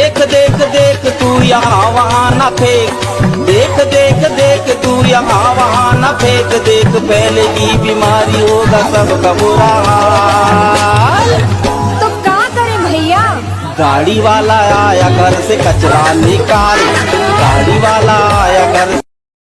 देख देख देख तू यहाँ वहाँ न फेंक। देख देख देख तू यहाँ वहाँ न फेंक। देख पहले की बीमारी होगा सबका बुरा हाल। तो क्या करें भैया? गाड़ी वाला आया घर से कचरा निकाल।